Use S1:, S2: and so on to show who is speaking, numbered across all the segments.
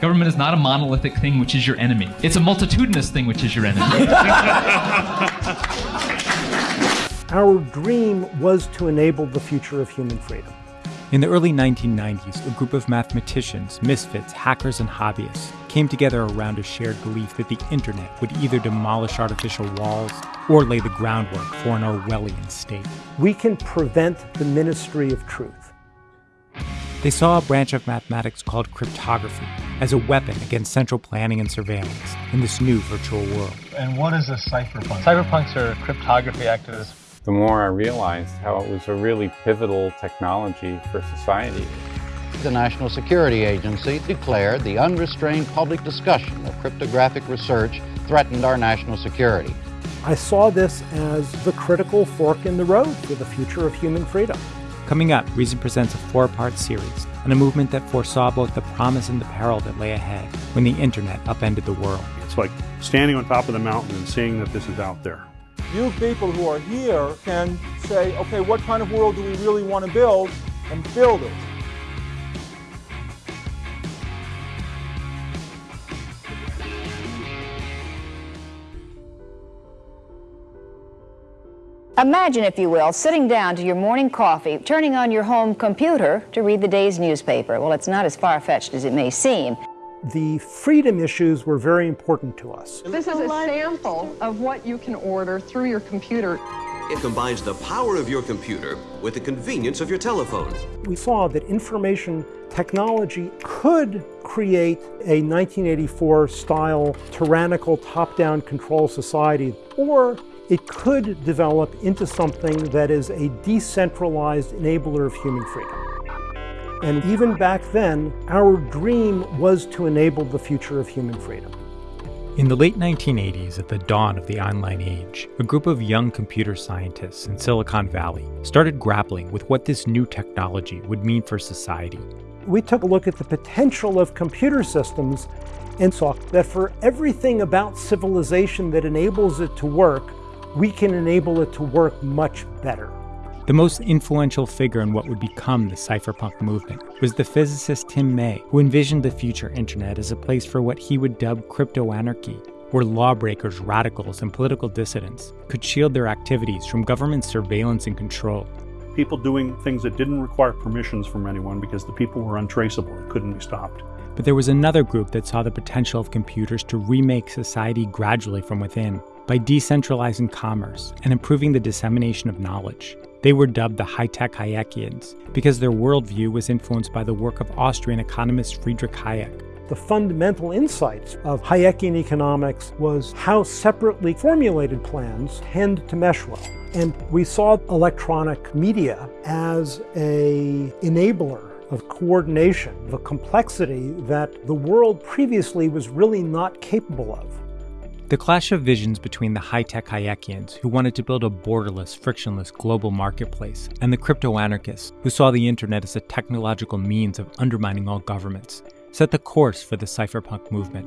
S1: Government is not a monolithic thing which is your enemy. It's a multitudinous thing which is your enemy.
S2: Our dream was to enable the future of human freedom.
S3: In the early 1990s, a group of mathematicians, misfits, hackers, and hobbyists came together around a shared belief that the internet would either demolish artificial walls or lay the groundwork for an Orwellian state.
S2: We can prevent the ministry of truth.
S3: They saw a branch of mathematics called cryptography as a weapon against central planning and surveillance in this new virtual world.
S4: And what is a cypherpunk?
S5: Cypherpunks are cryptography activists.
S6: The more I realized how it was a really pivotal technology for society.
S7: The National Security Agency declared the unrestrained public discussion of cryptographic research threatened our national security.
S2: I saw this as the critical fork in the road for the future of human freedom.
S3: Coming up, Reason presents a four part series on a movement that foresaw both the promise and the peril that lay ahead when the internet upended the world.
S8: It's like standing on top of the mountain and seeing that this is out there.
S9: You people who are here can say, okay, what kind of world do we really want to build and build it.
S10: Imagine, if you will, sitting down to your morning coffee, turning on your home computer to read the day's newspaper. Well, it's not as far fetched as it may seem.
S2: The freedom issues were very important to us.
S11: This is a sample of what you can order through your computer.
S12: It combines the power of your computer with the convenience of your telephone.
S2: We saw that information technology could create a 1984 style tyrannical top down control society, or it could develop into something that is a decentralized enabler of human freedom. And even back then, our dream was to enable the future of human freedom.
S3: In the late 1980s, at the dawn of the online age, a group of young computer scientists in Silicon Valley started grappling with what this new technology would mean for society.
S2: We took a look at the potential of computer systems and saw that for everything about civilization that enables it to work, we can enable it to work much better.
S3: The most influential figure in what would become the cypherpunk movement was the physicist Tim May, who envisioned the future internet as a place for what he would dub crypto anarchy, where lawbreakers, radicals, and political dissidents could shield their activities from government surveillance and control.
S8: People doing things that didn't require permissions from anyone because the people were untraceable and couldn't be stopped.
S3: But there was another group that saw the potential of computers to remake society gradually from within by decentralizing commerce and improving the dissemination of knowledge. They were dubbed the high tech Hayekians because their worldview was influenced by the work of Austrian economist Friedrich Hayek.
S2: The fundamental insights of Hayekian economics was how separately formulated plans tend to mesh well. And we saw electronic media as a enabler of coordination, of a complexity that the world previously was really not capable of.
S3: The clash of visions between the high tech Hayekians, who wanted to build a borderless, frictionless global marketplace, and the crypto anarchists, who saw the internet as a technological means of undermining all governments, set the course for the cypherpunk movement.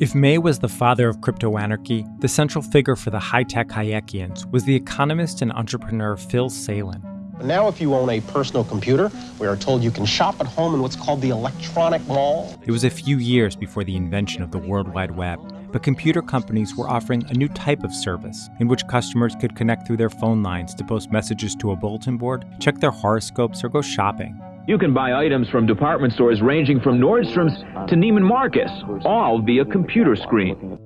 S3: If May was the father of crypto anarchy, the central figure for the high tech Hayekians was the economist and entrepreneur Phil Salin.
S13: Now, if you own a personal computer, we are told you can shop at home in what's called the electronic mall.
S3: It was a few years before the invention of the World Wide Web, but computer companies were offering a new type of service in which customers could connect through their phone lines to post messages to a bulletin board, check their horoscopes, or go shopping.
S14: You can buy items from department stores ranging from Nordstrom's to Neiman Marcus, all via computer screen.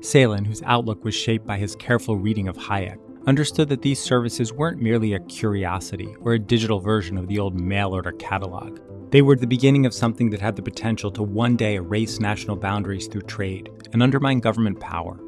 S3: Salin, whose outlook was shaped by his careful reading of Hayek, understood that these services weren't merely a curiosity or a digital version of the old mail order catalog. They were the beginning of something that had the potential to one day erase national boundaries through trade and undermine government power.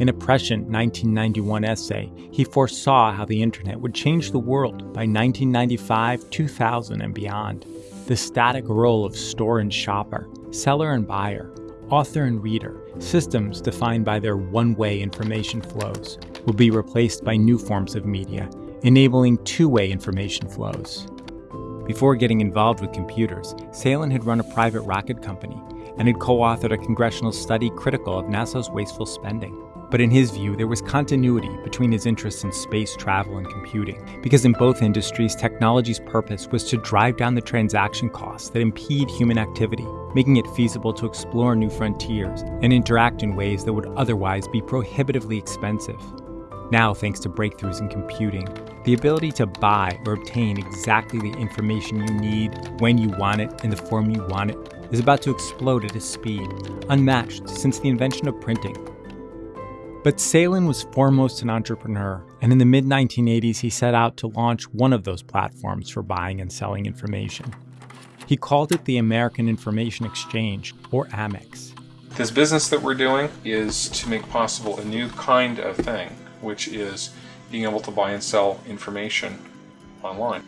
S3: In a prescient 1991 essay, he foresaw how the internet would change the world by 1995, 2000, and beyond. The static role of store and shopper, seller and buyer, author and reader, systems defined by their one way information flows, will be replaced by new forms of media, enabling two way information flows. Before getting involved with computers, Salin had run a private rocket company and had co authored a congressional study critical of NASA's wasteful spending. But in his view, there was continuity between his interests in space travel and computing, because in both industries, technology's purpose was to drive down the transaction costs that impede human activity, making it feasible to explore new frontiers and interact in ways that would otherwise be prohibitively expensive. Now, thanks to breakthroughs in computing, the ability to buy or obtain exactly the information you need when you want it in the form you want it is about to explode at a speed unmatched since the invention of printing. But Salin was foremost an entrepreneur, and in the mid 1980s, he set out to launch one of those platforms for buying and selling information. He called it the American Information Exchange, or AMIX.
S15: This business that we're doing is to make possible a new kind of thing, which is being able to buy and sell information online.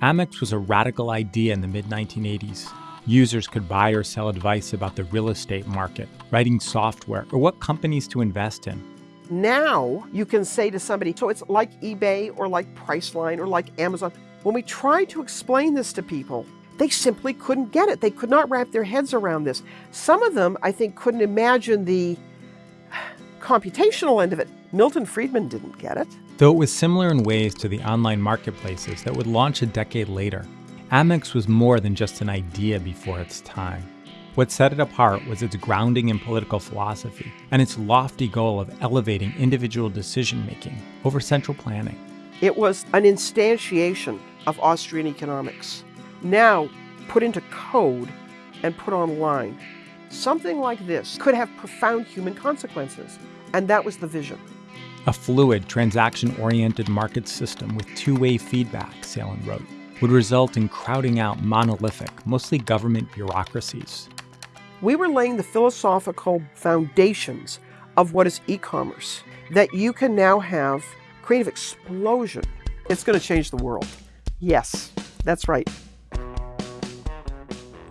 S3: Amix was a radical idea in the mid 1980s. Users could buy or sell advice about the real estate market, writing software, or what companies to invest in.
S16: Now you can say to somebody, so it's like eBay or like Priceline or like Amazon. When we tried to explain this to people, they simply couldn't get it. They could not wrap their heads around this. Some of them, I think, couldn't imagine the computational end of it. Milton Friedman didn't get it.
S3: Though it was similar in ways to the online marketplaces that would launch a decade later, Amix was more than just an idea before its time. What set it apart was its grounding in political philosophy and its lofty goal of elevating individual decision making over central planning.
S16: It was an instantiation of Austrian economics, now put into code and put online. Something like this could have profound human consequences, and that was the vision.
S3: A fluid, transaction oriented market system with two way feedback, Salin wrote, would result in crowding out monolithic, mostly government bureaucracies.
S16: We were laying the philosophical foundations of what is e commerce, that you can now have creative explosion. It's going to change the world. Yes, that's right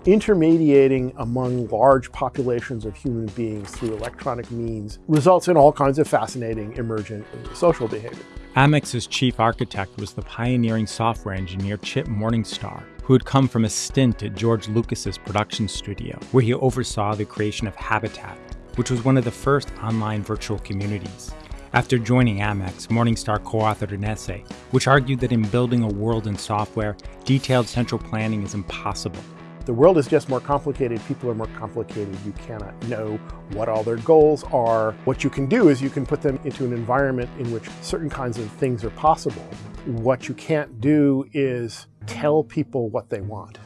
S2: intermediating among large populations of human beings through electronic means results in all kinds of fascinating emergent social behavior.
S3: Amix's chief architect was the pioneering software engineer Chip Morningstar, who had come from a stint at George Lucas's production studio, where he oversaw the creation of Habitat, which was one of the first online virtual communities. After joining Amix, Morningstar co authored an essay which argued that in building a world in software, detailed central planning is impossible
S2: the world is just more complicated. People are more complicated. You cannot know what all their goals are. What you can do is you can put them into an environment in which certain kinds of things are possible. What you can't do is tell people what they want.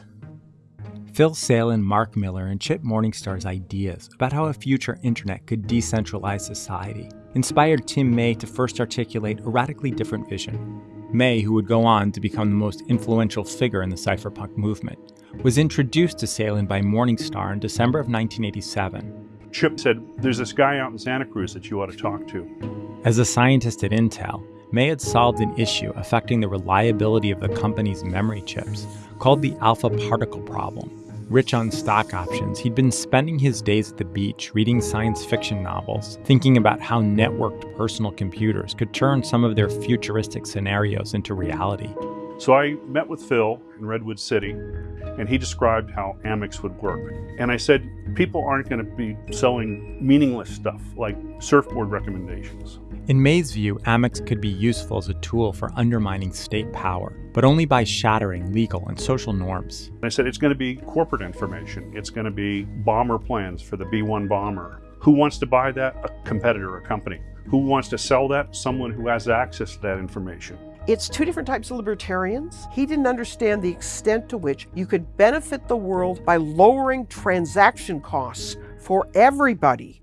S3: Phil Salin, Mark Miller, and Chip Morningstar's ideas about how a future internet could decentralize society inspired Tim May to first articulate a radically different vision. May, who would go on to become the most influential figure in the cypherpunk movement, was introduced to Salin by Morningstar in December of 1987.
S8: Chip said, There's this guy out in Santa Cruz that you ought to talk to.
S3: As a scientist at Intel, May had solved an issue affecting the reliability of the company's memory chips called the alpha particle problem. Rich on stock options, he'd been spending his days at the beach reading science fiction novels, thinking about how networked personal computers could turn some of their futuristic scenarios into reality.
S8: So I met with Phil in Redwood City, and he described how Amix would work. And I said, people aren't going to be selling meaningless stuff like surfboard recommendations.
S3: In May's view, Amix could be useful as a tool for undermining state power, but only by shattering legal and social norms.
S8: I said it's going to be corporate information. It's going to be bomber plans for the B 1 bomber. Who wants to buy that? A competitor, a company. Who wants to sell that? Someone who has access to that information.
S16: It's two different types of libertarians. He didn't understand the extent to which you could benefit the world by lowering transaction costs for everybody.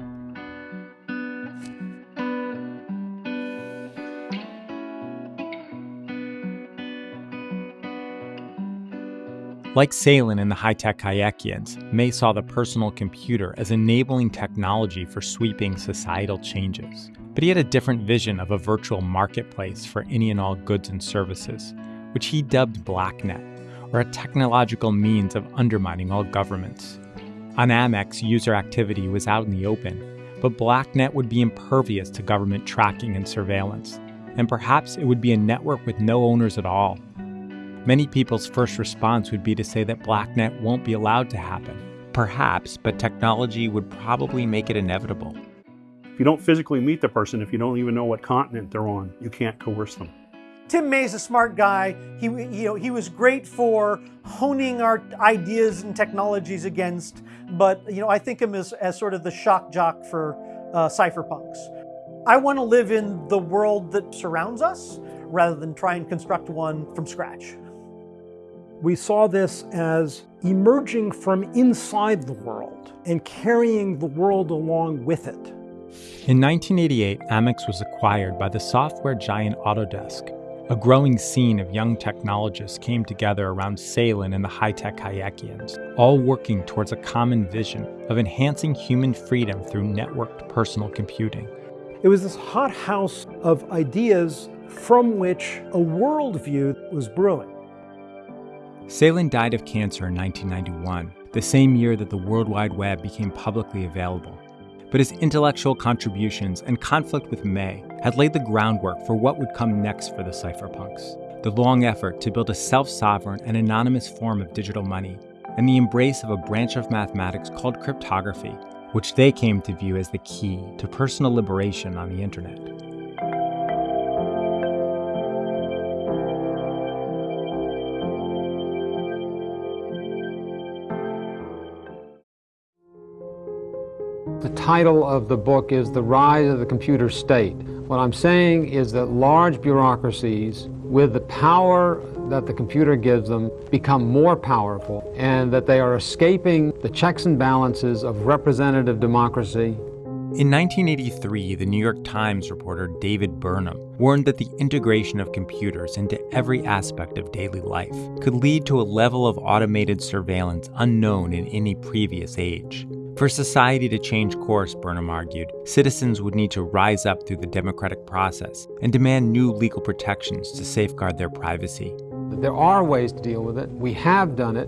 S3: Like Salin and the high tech Hayekians, May saw the personal computer as enabling technology for sweeping societal changes. But he had a different vision of a virtual marketplace for any and all goods and services, which he dubbed BlackNet, or a technological means of undermining all governments. On Amix, user activity was out in the open, but BlackNet would be impervious to government tracking and surveillance, and perhaps it would be a network with no owners at all. Many people's first response would be to say that BlackNet won't be allowed to happen. Perhaps, but technology would probably make it inevitable.
S8: If you don't physically meet the person, if you don't even know what continent they're on, you can't coerce them.
S17: Tim May's a smart guy. He, you know, he was great for honing our ideas and technologies against, but you know, I think him as, as sort of the shock jock for uh, cypherpunks. I want to live in the world that surrounds us rather than try and construct one from scratch.
S2: We saw this as emerging from inside the world and carrying the world along with it.
S3: In 1988, Amix was acquired by the software giant Autodesk. A growing scene of young technologists came together around Salin and the high-tech Hayekians, all working towards a common vision of enhancing human freedom through networked personal computing.
S2: It was this hothouse of ideas from which a worldview was brewing.
S3: Salin died of cancer in 1991, the same year that the World Wide Web became publicly available. But his intellectual contributions and conflict with May had laid the groundwork for what would come next for the cypherpunks the long effort to build a self sovereign and anonymous form of digital money, and the embrace of a branch of mathematics called cryptography, which they came to view as the key to personal liberation on the internet.
S18: Title of the book is The Rise of the Computer State. What I'm saying is that large bureaucracies, with the power that the computer gives them, become more powerful, and that they are escaping the checks and balances of representative democracy.
S3: In 1983, the New York Times reporter David Burnham warned that the integration of computers into every aspect of daily life could lead to a level of automated surveillance unknown in any previous age. For society to change course, Burnham argued, citizens would need to rise up through the democratic process and demand new legal protections to safeguard their privacy.
S18: There are ways to deal with it. We have done it.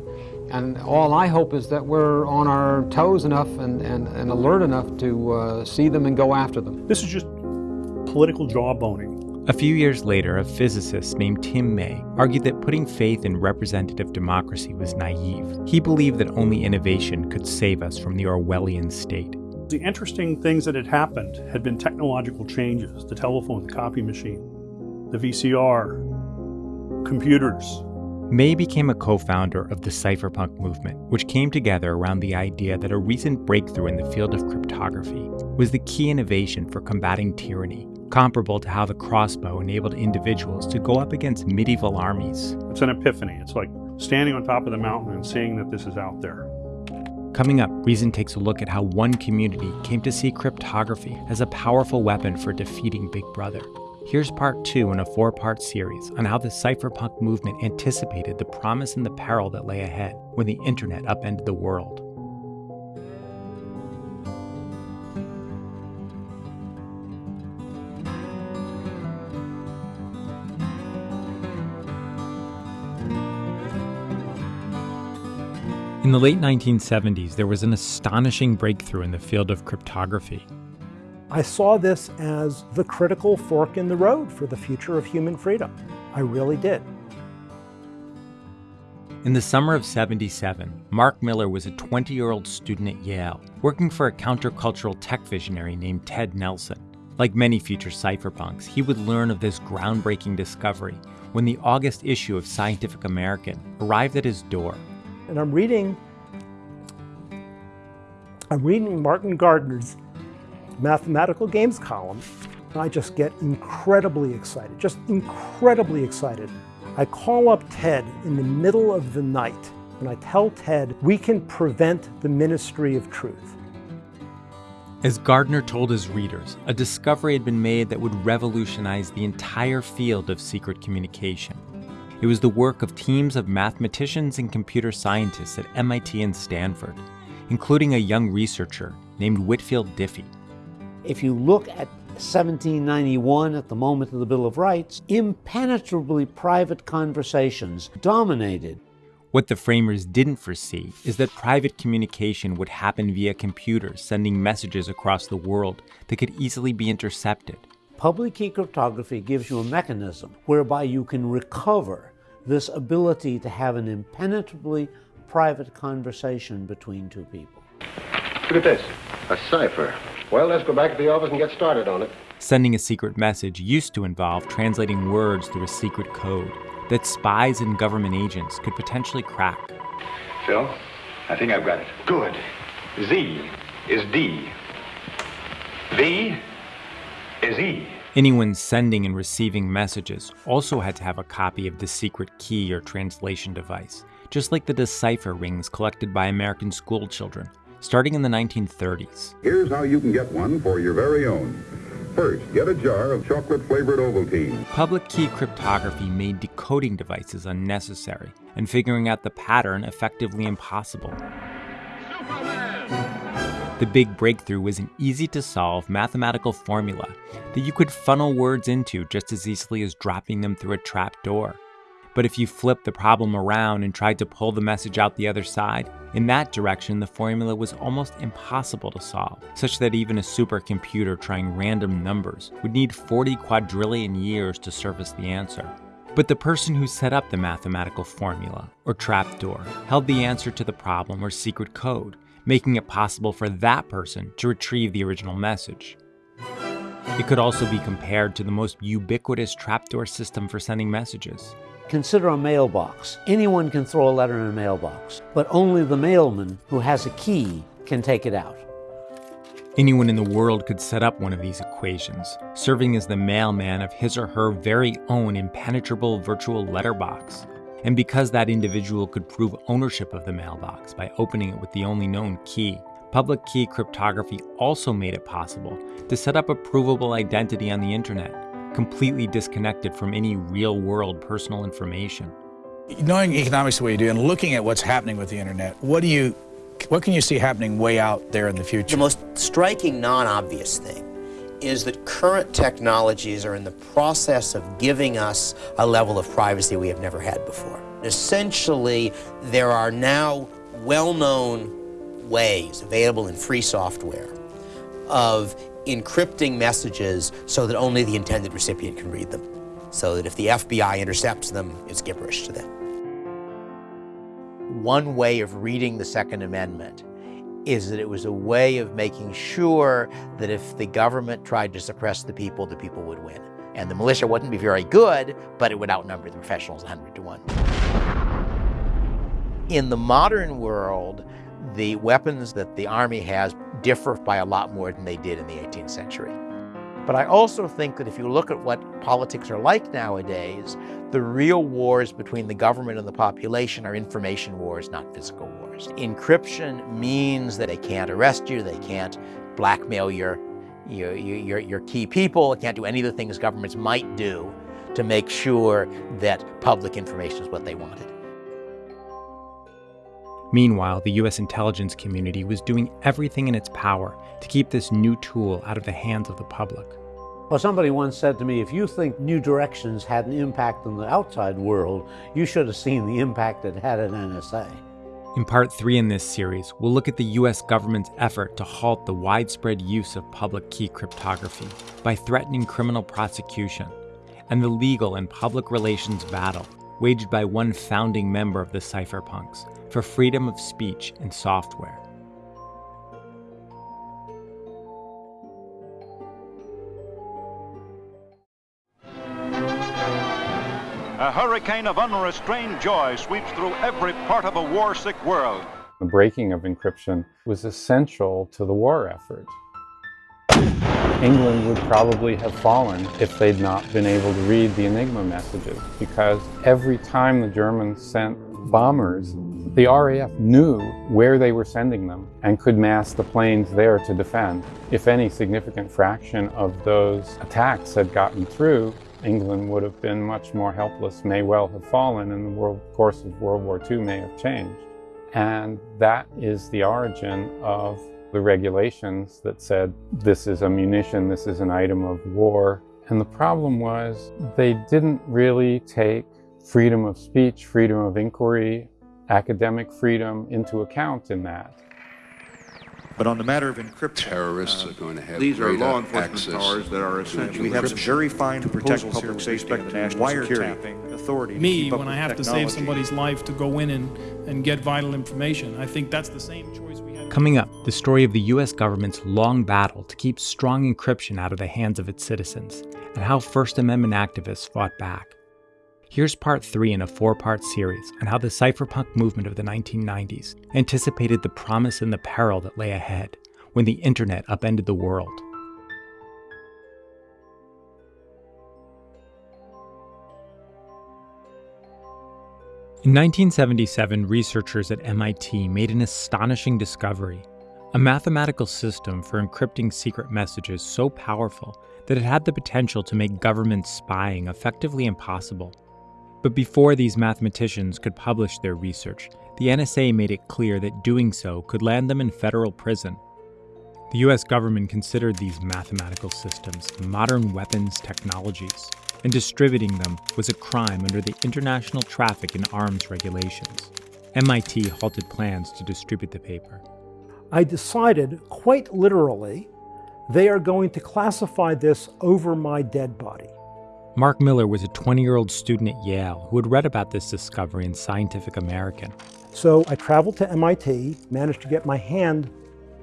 S18: And all I hope is that we're on our toes enough and, and, and alert enough to uh, see them and go after them.
S8: This is just political jawboning.
S3: A few years later, a physicist named Tim May argued that putting faith in representative democracy was naive. He believed that only innovation could save us from the Orwellian state.
S8: The interesting things that had happened had been technological changes the telephone, the copy machine, the VCR, computers.
S3: May became a co founder of the cypherpunk movement, which came together around the idea that a recent breakthrough in the field of cryptography was the key innovation for combating tyranny comparable to how the crossbow enabled individuals to go up against medieval armies.
S8: It's an epiphany. It's like standing on top of the mountain and seeing that this is out there.
S3: Coming up, Reason takes a look at how one community came to see cryptography as a powerful weapon for defeating Big Brother. Here's part two in a four part series on how the cypherpunk movement anticipated the promise and the peril that lay ahead when the internet upended the world. In the late 1970s, there was an astonishing breakthrough in the field of cryptography.
S2: I saw this as the critical fork in the road for the future of human freedom. I really did.
S3: In the summer of 77, Mark Miller was a 20 year old student at Yale, working for a countercultural tech visionary named Ted Nelson. Like many future cypherpunks, he would learn of this groundbreaking discovery when the August issue of Scientific American arrived at his door
S2: and I'm reading, I'm reading Martin Gardner's mathematical games column, and I just get incredibly excited, just incredibly excited. I call up Ted in the middle of the night, and I tell Ted, we can prevent the ministry of truth.
S3: As Gardner told his readers, a discovery had been made that would revolutionize the entire field of secret communication. It was the work of teams of mathematicians and computer scientists at MIT and Stanford, including a young researcher named Whitfield Diffie.
S19: If you look at 1791 at the moment of the Bill of Rights, impenetrably private conversations dominated.
S3: What the framers didn't foresee is that private communication would happen via computers sending messages across the world that could easily be intercepted.
S19: Public key cryptography gives you a mechanism whereby you can recover this ability to have an impenetrably private conversation between two people.
S20: Look at this, a cipher.
S13: Well, let's go back to the office and get started on it.
S3: Sending a secret message used to involve translating words through a secret code that spies and government agents could potentially crack.
S20: Phil, I think I've got it. Good. Z is D. V is E.
S3: Anyone sending and receiving messages also had to have a copy of the secret key or translation device, just like the decipher rings collected by American schoolchildren, starting in the 1930s.
S21: Here's how you can get one for your very own. First, get a jar of chocolate-flavored Ovaltine.
S3: Public key cryptography made decoding devices unnecessary and figuring out the pattern effectively impossible. The big breakthrough was an easy to solve mathematical formula that you could funnel words into just as easily as dropping them through a trap door. But if you flipped the problem around and tried to pull the message out the other side, in that direction the formula was almost impossible to solve, such that even a supercomputer trying random numbers would need 40 quadrillion years to surface the answer. But the person who set up the mathematical formula, or trapdoor, held the answer to the problem or secret code, making it possible for that person to retrieve the original message. It could also be compared to the most ubiquitous trapdoor system for sending messages.
S19: Consider a mailbox. Anyone can throw a letter in a mailbox, but only the mailman who has a key can take it out.
S3: Anyone in the world could set up one of these equations, serving as the mailman of his or her very own impenetrable virtual letterbox. And because that individual could prove ownership of the mailbox by opening it with the only known key, public key cryptography also made it possible to set up a provable identity on the internet, completely disconnected from any real world personal information.
S22: Knowing economics the way you do and looking at what's happening with the internet, what do you what can you see happening way out there in the future?
S23: The most striking non-obvious thing is that current technologies are in the process of giving us a level of privacy we have never had before. Essentially, there are now well-known ways available in free software of encrypting messages so that only the intended recipient can read them. So that if the FBI intercepts them, it's gibberish to them. One way of reading the Second Amendment is that it was a way of making sure that if the government tried to suppress the people, the people would win. And the militia wouldn't be very good, but it would outnumber the professionals 100 to 1. In the modern world, the weapons that the Army has differ by a lot more than they did in the 18th century. But I also think that if you look at what politics are like nowadays, the real wars between the government and the population are information wars, not physical wars. Encryption means that they can't arrest you, they can't blackmail your, your, your, your key people, they can't do any of the things governments might do to make sure that public information is what they wanted.
S3: Meanwhile, the US intelligence community was doing everything in its power to keep this new tool out of the hands of the public.
S19: Well, somebody once said to me, if you think New Directions had an impact on the outside world, you should have seen the impact it had at NSA.
S3: In part three in this series, we'll look at the US government's effort to halt the widespread use of public key cryptography by threatening criminal prosecution, and the legal and public relations battle waged by one founding member of the cypherpunks for freedom of speech and software.
S24: A hurricane of unrestrained joy sweeps through every part of a war-sick world.
S6: The breaking of encryption was essential to the war effort. England would probably have fallen if they'd not been able to read the Enigma messages because every time the Germans sent bombers, the RAF knew where they were sending them and could mass the planes there to defend. If any significant fraction of those attacks had gotten through, England would have been much more helpless, may well have fallen, and the world, course of World War II may have changed. And that is the origin of the regulations that said this is a munition, this is an item of war. And the problem was they didn't really take freedom of speech, freedom of inquiry, academic freedom into account in that.
S25: But on the matter of encryption,
S26: terrorists uh, are going to have
S25: these are law
S26: enforcement
S25: access powers that are essential. We have some very fine to protect public safety and the national security authority.
S27: Me, when I have to save somebody's life to go in and, and get vital information, I think that's the same choice we have.
S3: Coming up, the story of the US government's long battle to keep strong encryption out of the hands of its citizens, and how First Amendment activists fought back. Here's part three in a four part series on how the cypherpunk movement of the 1990s anticipated the promise and the peril that lay ahead when the internet upended the world. In 1977, researchers at MIT made an astonishing discovery a mathematical system for encrypting secret messages so powerful that it had the potential to make government spying effectively impossible. But before these mathematicians could publish their research, the NSA made it clear that doing so could land them in federal prison. The US government considered these mathematical systems modern weapons technologies and distributing them was a crime under the International Traffic in Arms regulations. MIT halted plans to distribute the paper.
S2: I decided, quite literally, they are going to classify this over my dead body.
S3: Mark Miller was a 20 year old student at Yale who had read about this discovery in Scientific American.
S2: So I traveled to MIT, managed to get my hand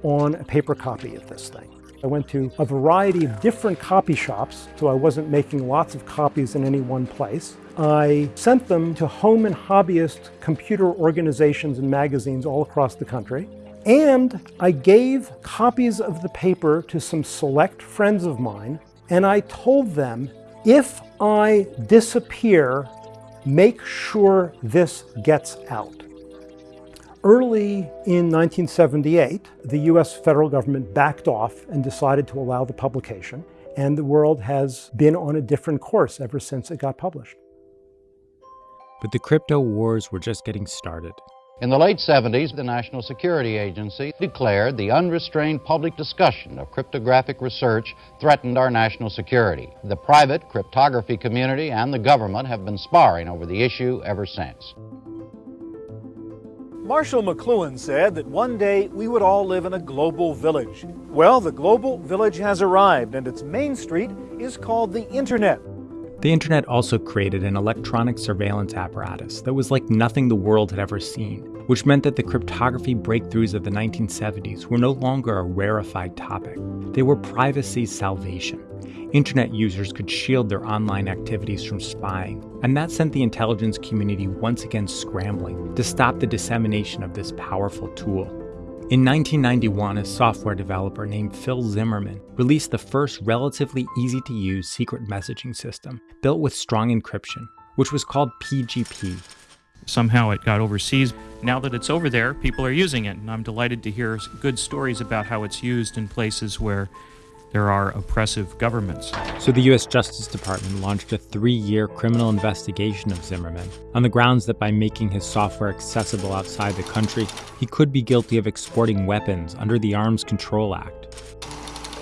S2: on a paper copy of this thing. I went to a variety of different copy shops, so I wasn't making lots of copies in any one place. I sent them to home and hobbyist computer organizations and magazines all across the country. And I gave copies of the paper to some select friends of mine, and I told them, if I disappear, make sure this gets out. Early in 1978, the US federal government backed off and decided to allow the publication, and the world has been on a different course ever since it got published.
S3: But the crypto wars were just getting started.
S28: In the late 70s, the National Security Agency declared the unrestrained public discussion of cryptographic research threatened our national security. The private cryptography community and the government have been sparring over the issue ever since.
S29: Marshall McLuhan said that one day we would all live in a global village. Well, the global village has arrived, and its main street is called the Internet.
S3: The Internet also created an electronic surveillance apparatus that was like nothing the world had ever seen, which meant that the cryptography breakthroughs of the 1970s were no longer a rarefied topic. They were privacy's salvation. Internet users could shield their online activities from spying, and that sent the intelligence community once again scrambling to stop the dissemination of this powerful tool. In 1991, a software developer named Phil Zimmermann released the first relatively easy to use secret messaging system built with strong encryption, which was called PGP.
S30: Somehow it got overseas. Now that it's over there, people are using it, and I'm delighted to hear good stories about how it's used in places where there are oppressive governments.
S3: So the US Justice Department launched a three year criminal investigation of Zimmermann on the grounds that by making his software accessible outside the country, he could be guilty of exporting weapons under the Arms Control Act.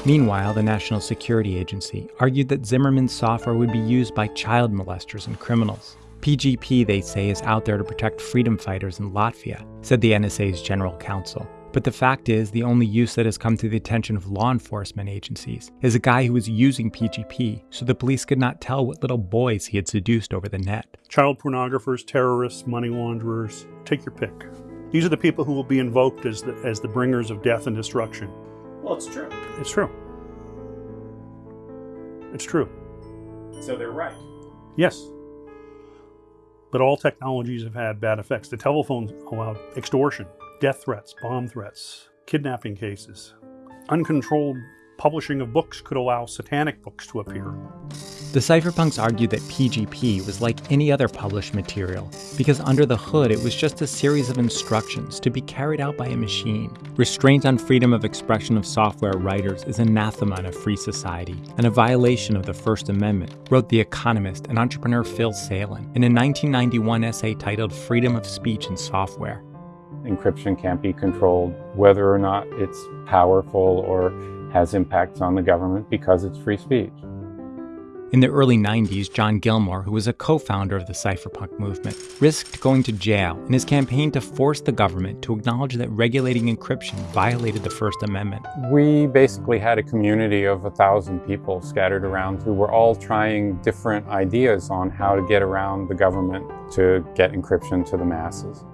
S3: Meanwhile, the National Security Agency argued that Zimmermann's software would be used by child molesters and criminals. PGP, they say, is out there to protect freedom fighters in Latvia, said the NSA's general counsel. But the fact is, the only use that has come to the attention of law enforcement agencies is a guy who was using PGP so the police could not tell what little boys he had seduced over the net.
S8: Child pornographers, terrorists, money launderers, take your pick. These are the people who will be invoked as the, as the bringers of death and destruction.
S30: Well, it's true.
S8: It's true. It's true.
S30: So they're right.
S8: Yes. But all technologies have had bad effects. The telephone allowed extortion, death threats, bomb threats, kidnapping cases. Uncontrolled publishing of books could allow satanic books to appear.
S3: The cypherpunks argued that PGP was like any other published material, because under the hood it was just a series of instructions to be carried out by a machine. Restraint on freedom of expression of software writers is anathema in a free society, and a violation of the First Amendment, wrote The Economist and entrepreneur Phil Salin in a 1991 essay titled Freedom of Speech in Software.
S6: Encryption can't be controlled, whether or not it's powerful or has impacts on the government because it's free speech.
S3: In the early 90s, John Gilmore, who was a co founder of the cypherpunk movement, risked going to jail in his campaign to force the government to acknowledge that regulating encryption violated the First Amendment.
S6: We basically had a community of a thousand people scattered around who were all trying different ideas on how to get around the government to get encryption to the masses.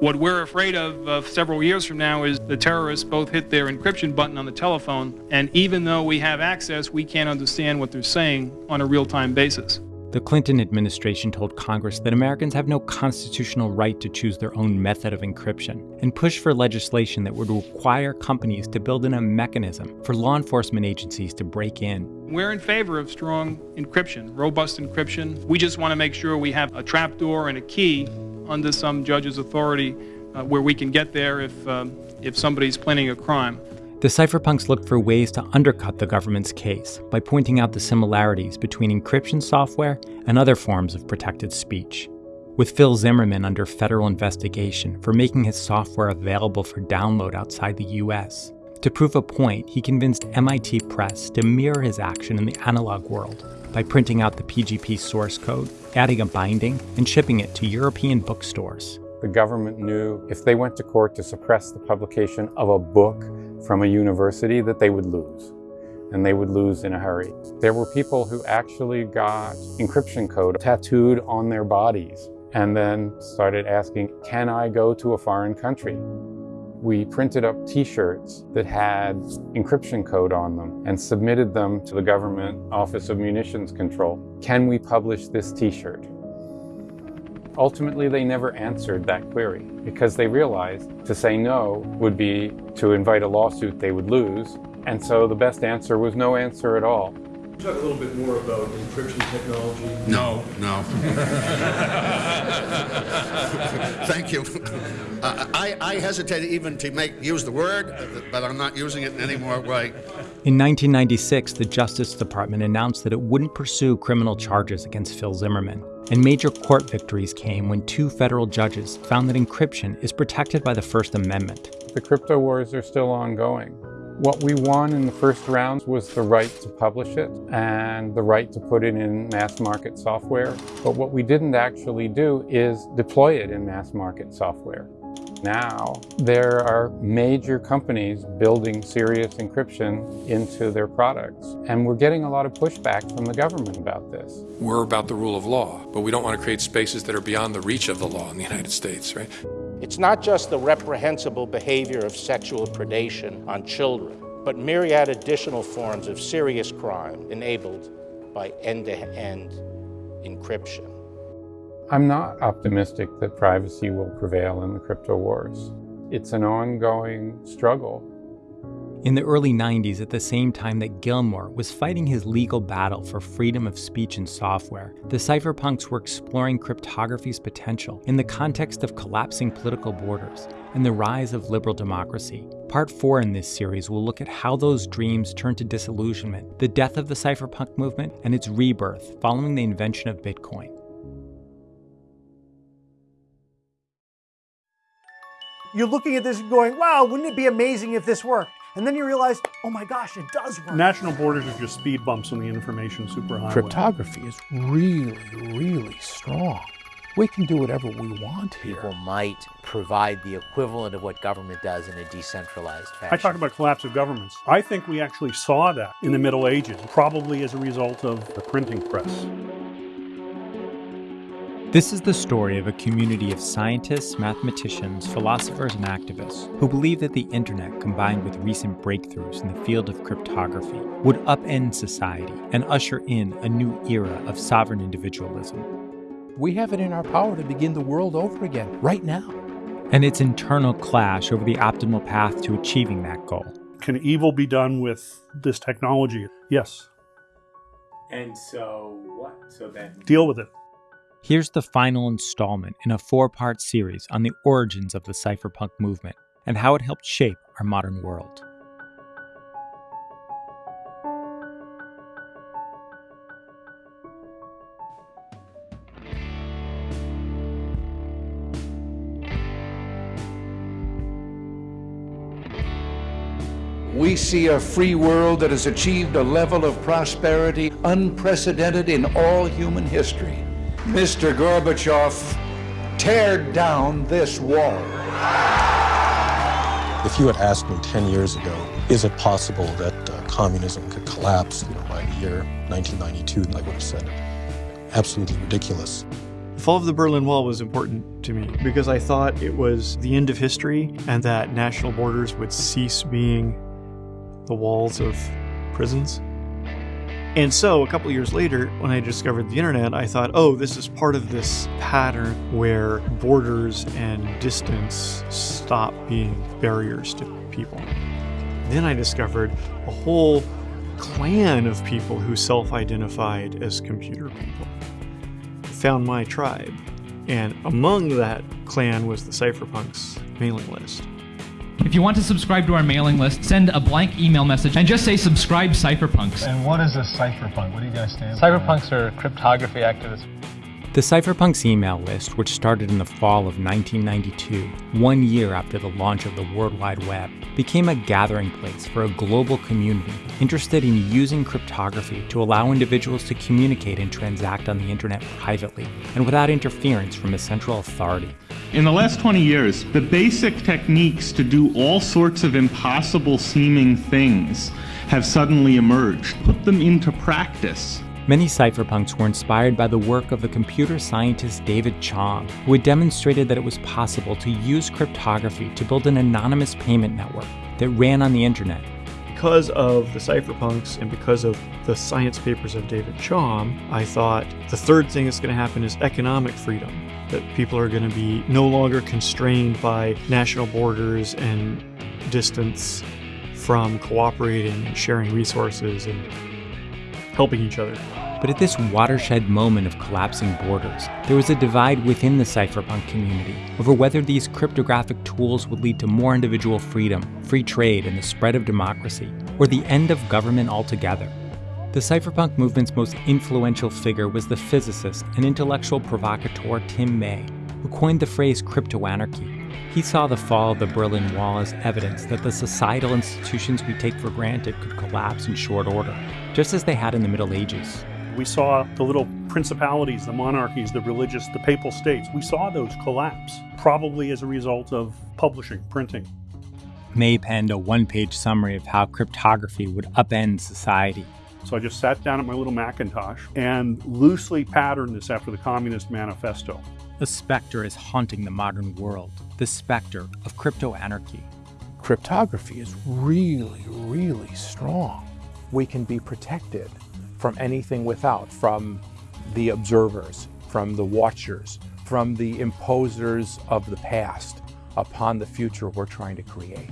S31: What we're afraid of uh, several years from now is the terrorists both hit their encryption button on the telephone, and even though we have access, we can't understand what they're saying on a real time basis.
S3: The Clinton administration told Congress that Americans have no constitutional right to choose their own method of encryption and pushed for legislation that would require companies to build in a mechanism for law enforcement agencies to break in.
S31: We're in favor of strong encryption, robust encryption. We just want to make sure we have a trapdoor and a key under some judge's authority uh, where we can get there if, um, if somebody's planning a crime.
S3: The cypherpunks looked for ways to undercut the government's case by pointing out the similarities between encryption software and other forms of protected speech. With Phil Zimmermann under federal investigation for making his software available for download outside the US. To prove a point, he convinced MIT Press to mirror his action in the analog world by printing out the PGP source code, adding a binding, and shipping it to European bookstores.
S6: The government knew if they went to court to suppress the publication of a book from a university that they would lose, and they would lose in a hurry. There were people who actually got encryption code tattooed on their bodies and then started asking, can I go to a foreign country? We printed up t-shirts that had encryption code on them and submitted them to the government Office of Munitions Control. Can we publish this t-shirt? Ultimately, they never answered that query because they realized to say no would be to invite a lawsuit they would lose. And so the best answer was no answer at all.
S32: Talk a little bit more about encryption technology.
S33: No, no. Thank you. Uh, I, I hesitate even to make use the word, but I'm not using it in any more way.
S3: In 1996, the Justice Department announced that it wouldn't pursue criminal charges against Phil Zimmermann. And major court victories came when two federal judges found that encryption is protected by the First Amendment.
S6: The crypto wars are still ongoing. What we won in the first round was the right to publish it and the right to put it in mass market software. But what we didn't actually do is deploy it in mass market software. Now, there are major companies building serious encryption into their products, and we're getting a lot of pushback from the government about this.
S34: We're about the rule of law, but we don't want to create spaces that are beyond the reach of the law in the United States, right?
S35: It's not just the reprehensible behavior of sexual predation on children, but myriad additional forms of serious crime enabled by end-to-end encryption.
S6: I'm not optimistic that privacy will prevail in the crypto wars. It's an ongoing struggle.
S3: In the early 90s, at the same time that Gilmore was fighting his legal battle for freedom of speech and software, the cypherpunks were exploring cryptography's potential in the context of collapsing political borders and the rise of liberal democracy. Part 4 in this series will look at how those dreams turned to disillusionment, the death of the cypherpunk movement, and its rebirth following the invention of Bitcoin.
S17: You're looking at this and going, wow, wouldn't it be amazing if this worked? And then you realize, oh my gosh, it does work.
S8: National borders are just speed bumps on the information superhighway.
S26: Cryptography is really, really strong. We can do whatever we want here.
S23: People might provide the equivalent of what government does in a decentralized fashion.
S8: I talked about collapse of governments. I think we actually saw that in the Middle Ages, probably as a result of the printing press.
S3: This is the story of a community of scientists, mathematicians, philosophers, and activists who believe that the internet, combined with recent breakthroughs in the field of cryptography, would upend society and usher in a new era of sovereign individualism.
S26: We have it in our power to begin the world over again, right now.
S3: And its internal clash over the optimal path to achieving that goal.
S8: Can evil be done with this technology? Yes.
S3: And so what? So then.
S8: Deal with it.
S3: Here's the final installment in a four part series on the origins of the cypherpunk movement and how it helped shape our modern world.
S27: We see a free world that has achieved a level of prosperity unprecedented in all human history. Mr. Gorbachev, tear down this wall.
S36: If you had asked me 10 years ago, is it possible that uh, communism could collapse you know, by the year 1992, I would have said absolutely ridiculous.
S37: The fall of the Berlin Wall was important to me because I thought it was the end of history and that national borders would cease being the walls of prisons. And so, a couple years later, when I discovered the internet, I thought, oh, this is part of this pattern where borders and distance stop being barriers to people. Then I discovered a whole clan of people who self identified as computer people. Found my tribe, and among that clan was the Cypherpunks mailing list.
S38: If you want to subscribe to our mailing list, send a blank email message and just say subscribe Cypherpunks.
S32: And what is a cypherpunk? What do you guys stand
S39: Cypherpunks are cryptography activists.
S3: The Cypherpunks email list, which started in the fall of 1992, one year after the launch of the World Wide Web, became a gathering place for a global community interested in using cryptography to allow individuals to communicate and transact on the internet privately and without interference from a central authority.
S40: In the last 20 years, the basic techniques to do all sorts of impossible seeming things have suddenly emerged. Put them into practice.
S3: Many cypherpunks were inspired by the work of the computer scientist David Chaum, who had demonstrated that it was possible to use cryptography to build an anonymous payment network that ran on the internet.
S37: Because of the cypherpunks and because of the science papers of David Chaum, I thought the third thing that's going to happen is economic freedom. That people are going to be no longer constrained by national borders and distance from cooperating and sharing resources and helping each other.
S3: But at this watershed moment of collapsing borders, there was a divide within the cypherpunk community over whether these cryptographic tools would lead to more individual freedom, free trade, and the spread of democracy, or the end of government altogether. The cypherpunk movement's most influential figure was the physicist and intellectual provocateur Tim May, who coined the phrase cryptoanarchy. He saw the fall of the Berlin Wall as evidence that the societal institutions we take for granted could collapse in short order, just as they had in the Middle Ages.
S8: We saw the little principalities, the monarchies, the religious, the papal states. We saw those collapse, probably as a result of publishing, printing.
S3: May penned a one page summary of how cryptography would upend society.
S8: So I just sat down at my little Macintosh and loosely patterned this after the Communist Manifesto.
S3: A specter is haunting the modern world the specter of crypto anarchy.
S26: Cryptography is really, really strong.
S41: We can be protected from anything without, from the observers, from the watchers, from the imposers of the past upon the future we're trying to create.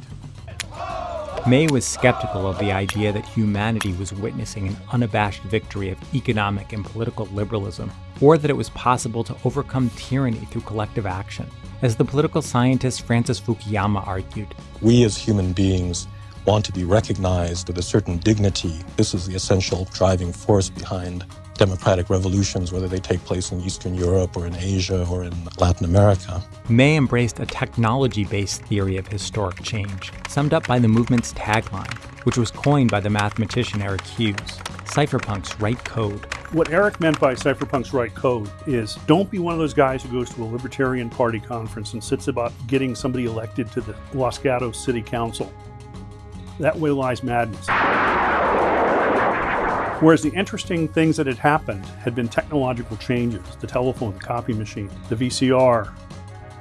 S3: May was skeptical of the idea that humanity was witnessing an unabashed victory of economic and political liberalism, or that it was possible to overcome tyranny through collective action. As the political scientist Francis Fukuyama argued,
S36: we as human beings want to be recognized with a certain dignity. This is the essential driving force behind democratic revolutions, whether they take place in Eastern Europe or in Asia or in Latin America.
S3: May embraced a technology based theory of historic change, summed up by the movement's tagline, which was coined by the mathematician Eric Hughes Cypherpunks write code.
S8: What Eric meant by cypherpunks write code is don't be one of those guys who goes to a Libertarian Party conference and sits about getting somebody elected to the Los Gatos City Council. That way lies madness. Whereas the interesting things that had happened had been technological changes the telephone, the copy machine, the VCR.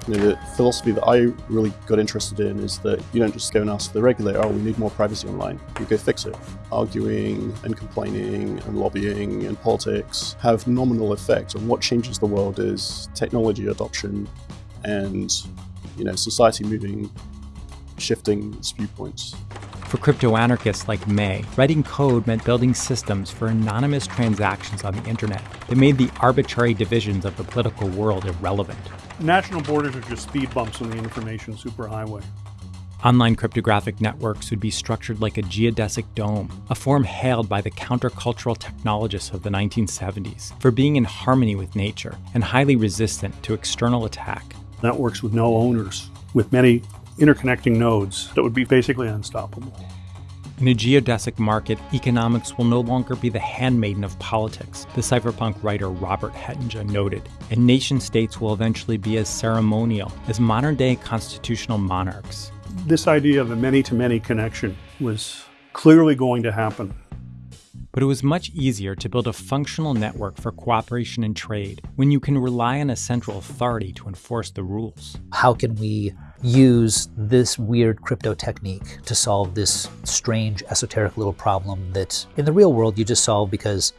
S32: You know, the philosophy that I really got interested in is that you don't just go and ask the regulator, oh, we need more privacy online. You go fix it. Arguing and complaining and lobbying and politics have nominal effect. on what changes the world is technology adoption and you know society moving, shifting its viewpoints.
S3: For crypto anarchists like May, writing code meant building systems for anonymous transactions on the internet that made the arbitrary divisions of the political world irrelevant.
S8: National borders are just speed bumps on the information superhighway.
S3: Online cryptographic networks would be structured like a geodesic dome, a form hailed by the countercultural technologists of the 1970s for being in harmony with nature and highly resistant to external attack.
S8: Networks with no owners, with many interconnecting nodes that would be basically unstoppable.
S3: In a geodesic market, economics will no longer be the handmaiden of politics, the cypherpunk writer Robert Hettinga noted, and nation states will eventually be as ceremonial as modern day constitutional monarchs.
S8: This idea of a many to many connection was clearly going to happen.
S3: But it was much easier to build a functional network for cooperation and trade when you can rely on a central authority to enforce the rules.
S42: How can we use this weird crypto technique to solve this strange esoteric little problem that in the real world you just solve because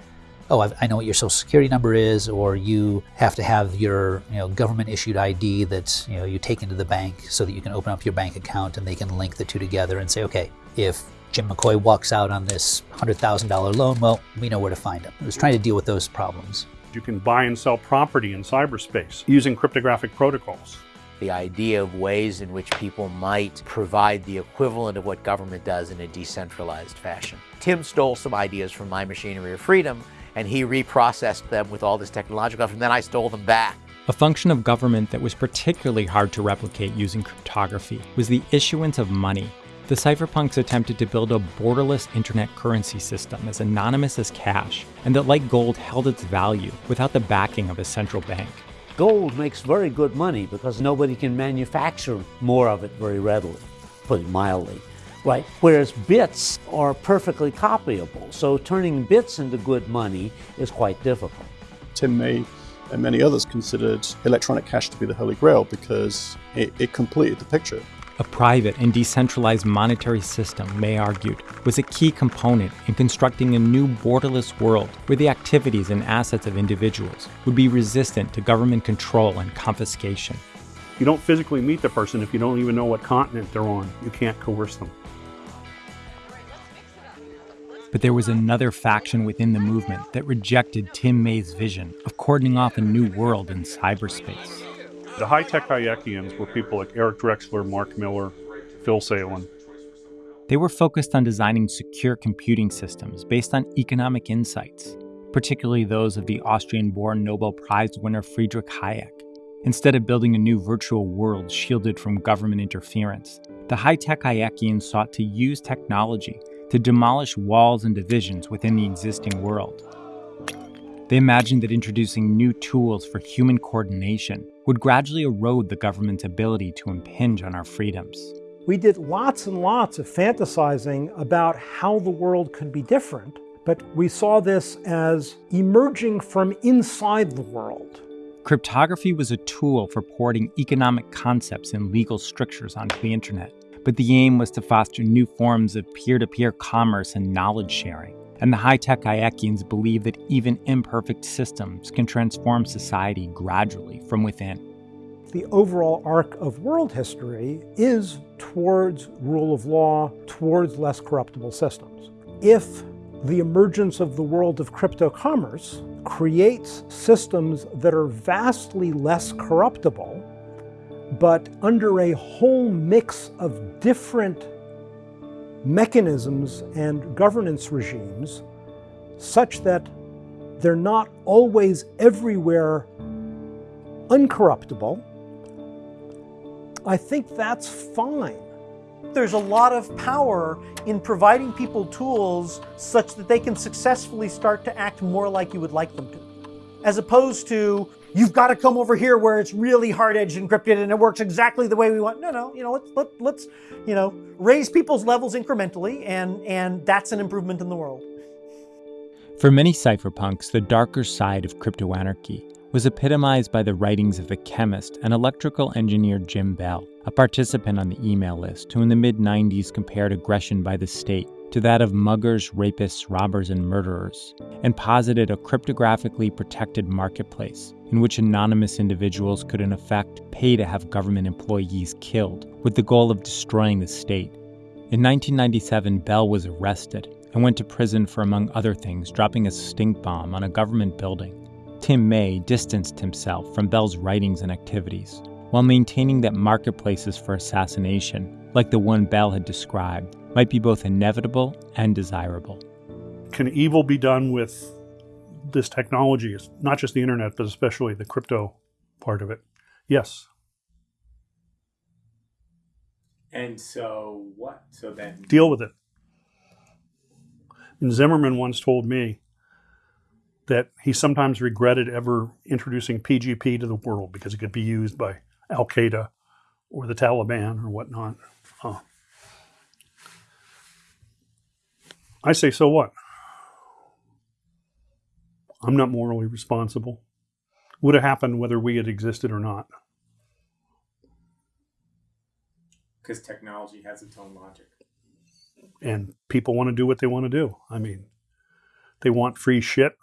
S42: oh, I've, i know what your social security number is, or you have to have your you know, government issued ID that you, know, you take into the bank so that you can open up your bank account and they can link the two together and say, okay, if Jim McCoy walks out on this $100,000 loan, well, we know where to find him. I was trying to deal with those problems.
S8: You can buy and sell property in cyberspace using cryptographic protocols.
S23: The idea of ways in which people might provide the equivalent of what government does in a decentralized fashion. Tim stole some ideas from My Machinery of Freedom and he reprocessed them with all this technological stuff, and then I stole them back.
S3: A function of government that was particularly hard to replicate using cryptography was the issuance of money. The cypherpunks attempted to build a borderless internet currency system as anonymous as cash, and that, like gold, held its value without the backing of a central bank.
S43: Gold makes very good money because nobody can manufacture more of it very readily, put it mildly right? Whereas bits are perfectly copyable. So turning bits into good money is quite difficult.
S32: Tim May and many others considered electronic cash to be the holy grail because it, it completed the picture.
S3: A private and decentralized monetary system, May argued, was a key component in constructing a new borderless world where the activities and assets of individuals would be resistant to government control and confiscation.
S8: You don't physically meet the person if you don't even know what continent they're on. You can't coerce them.
S3: But there was another faction within the movement that rejected Tim May's vision of cordoning off a new world in cyberspace.
S8: The high-tech Hayekians were people like Eric Drexler, Mark Miller, Phil Salin.
S3: They were focused on designing secure computing systems based on economic insights, particularly those of the Austrian-born Nobel Prize winner Friedrich Hayek. Instead of building a new virtual world shielded from government interference, the high-tech Hayekians sought to use technology to demolish walls and divisions within the existing world. They imagined that introducing new tools for human coordination would gradually erode the government's ability to impinge on our freedoms.
S17: We did lots and lots of fantasizing about how the world could be different, but we saw this as emerging from inside the world.
S3: Cryptography was a tool for porting economic concepts and legal strictures onto the internet but the aim was to foster new forms of peer to peer commerce and knowledge sharing. And the high tech Hayekians believe that even imperfect systems can transform society gradually from within.
S17: The overall arc of world history is towards rule of law, towards less corruptible systems. If the emergence of the world of crypto commerce creates systems that are vastly less corruptible, but under a whole mix of different mechanisms and governance regimes such that they're not always everywhere uncorruptible, I think that's fine. There's a lot of power in providing people tools such that they can successfully start to act more like you would like them to. As opposed to you've got to come over here where it's really hard-edged encrypted and it works exactly the way we want. No, no, you know, let's let, let's you know raise people's levels incrementally, and and that's an improvement in the world.
S3: For many cypherpunks, the darker side of crypto anarchy was epitomized by the writings of the chemist and electrical engineer Jim Bell, a participant on the email list who in the mid 90s compared aggression by the state to that of muggers, rapists, robbers, and murderers, and posited a cryptographically protected marketplace in which anonymous individuals could, in effect, pay to have government employees killed with the goal of destroying the state. In 1997, Bell was arrested and went to prison for, among other things, dropping a stink bomb on a government building. Tim May distanced himself from Bell's writings and activities while maintaining that marketplaces for assassination, like the one Bell had described, might be both inevitable and desirable.
S8: Can evil be done with this technology? It's Not just the internet, but especially the crypto part of it. Yes.
S3: And so what? So then
S8: deal with it. And Zimmermann once told me that he sometimes regretted ever introducing PGP to the world because it could be used by Al Qaeda or the Taliban or whatnot. I say, so what? I'm not morally responsible. Would have happened whether we had existed or not.
S3: Because technology has its own logic.
S8: And people want to do what they want to do. I mean, they want free shit.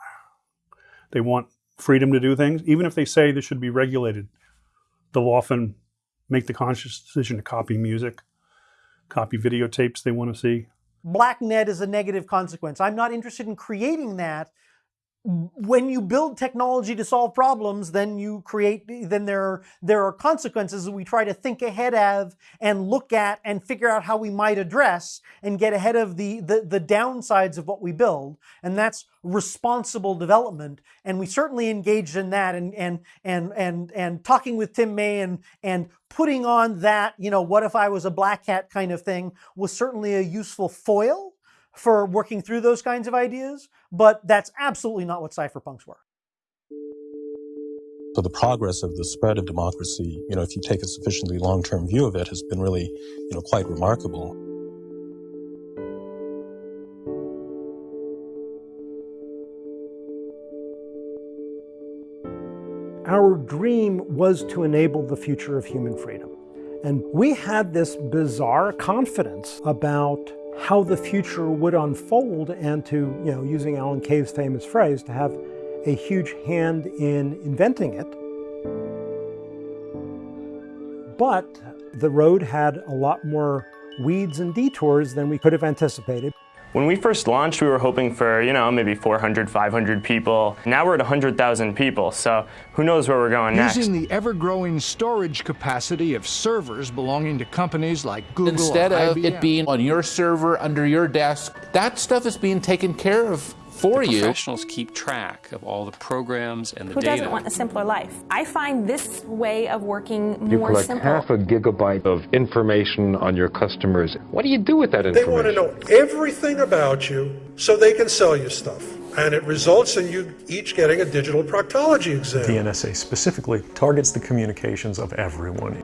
S8: They want freedom to do things, even if they say this should be regulated. They'll often make the conscious decision to copy music, copy videotapes they want to see.
S17: Black net is a negative consequence. I'm not interested in creating that. When you build technology to solve problems, then you create, then there are, there are consequences that we try to think ahead of and look at and figure out how we might address and get ahead of the, the, the downsides of what we build. And that's responsible development. And we certainly engaged in that and, and, and, and, and talking with Tim May and, and putting on that, you know, what if I was a black hat kind of thing was certainly a useful foil for working through those kinds of ideas, but that's absolutely not what cypherpunks were.
S36: So the progress of the spread of democracy, you know, if you take a sufficiently long-term view of it, has been really, you know, quite remarkable.
S2: Our dream was to enable the future of human freedom. And we had this bizarre confidence about how the future would unfold and to, you know, using Alan Kay's famous phrase, to have a huge hand in inventing it. But the road had a lot more weeds and detours than we could have anticipated.
S44: When we first launched, we were hoping for, you know, maybe 400, 500 people. Now we're at 100,000 people, so who knows where we're going next.
S45: Using the ever-growing storage capacity of servers belonging to companies like Google
S27: Instead of
S45: IBM.
S27: it being on your server, under your desk, that stuff is being taken care of for
S46: the
S27: you.
S46: professionals keep track of all the programs and the
S41: Who
S46: data.
S41: doesn't want a simpler life? I find this way of working
S47: You
S41: more
S47: collect
S41: simple.
S47: half a gigabyte of information on your customers. What do you do with that information?
S48: They want to know everything about you so they can sell you stuff. And it results in you each getting a digital proctology exam.
S37: The NSA specifically targets the communications of everyone.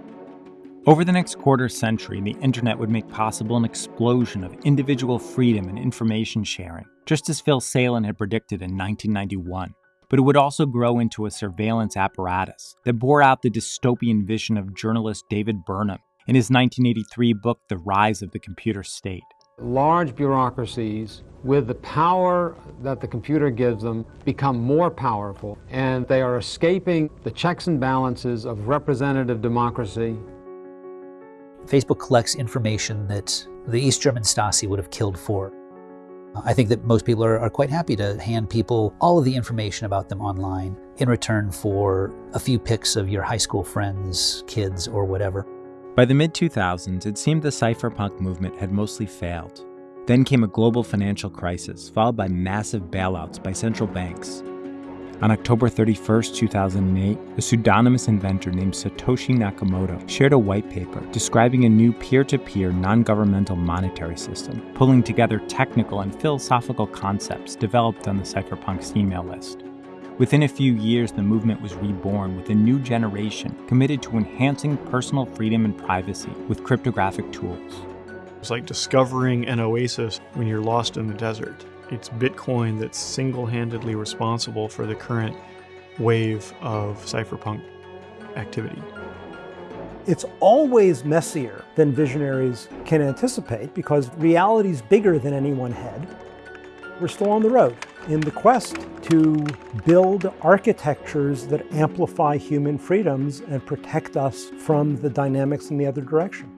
S3: Over the next quarter century, the internet would make possible an explosion of individual freedom and information sharing, just as Phil Salin had predicted in 1991. But it would also grow into a surveillance apparatus that bore out the dystopian vision of journalist David Burnham in his 1983 book, The Rise of the Computer State.
S18: Large bureaucracies, with the power that the computer gives them, become more powerful, and they are escaping the checks and balances of representative democracy
S42: Facebook collects information that the East German Stasi would have killed for. I think that most people are, are, quite happy to hand people all of the information about them online in return for a few pics of your high school friends, kids, or whatever.
S3: By the mid 2000s, it seemed the cypherpunk movement had mostly failed. Then came a global financial crisis, followed by massive bailouts by central banks. On October 31, 2008, a pseudonymous inventor named Satoshi Nakamoto shared a white paper describing a new peer to peer non governmental monetary system, pulling together technical and philosophical concepts developed on the cypherpunks email list. Within a few years, the movement was reborn with a new generation committed to enhancing personal freedom and privacy with cryptographic tools.
S37: It's like discovering an oasis when you're lost in the desert. It's Bitcoin that's single-handedly responsible for the current wave of cypherpunk activity.
S2: It's always messier than visionaries can anticipate because reality's bigger than any one head. We're still on the road in the quest to build architectures that amplify human freedoms and protect us from the dynamics in the other direction.